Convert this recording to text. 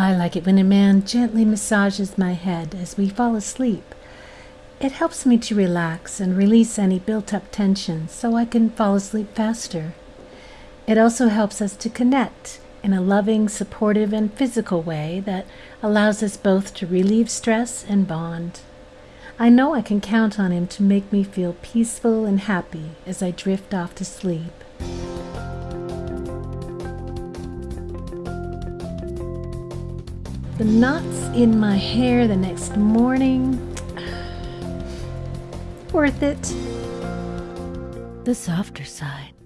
I like it when a man gently massages my head as we fall asleep. It helps me to relax and release any built up tension so I can fall asleep faster. It also helps us to connect in a loving, supportive, and physical way that allows us both to relieve stress and bond. I know I can count on him to make me feel peaceful and happy as I drift off to sleep. The knots in my hair the next morning. Worth it. The softer side.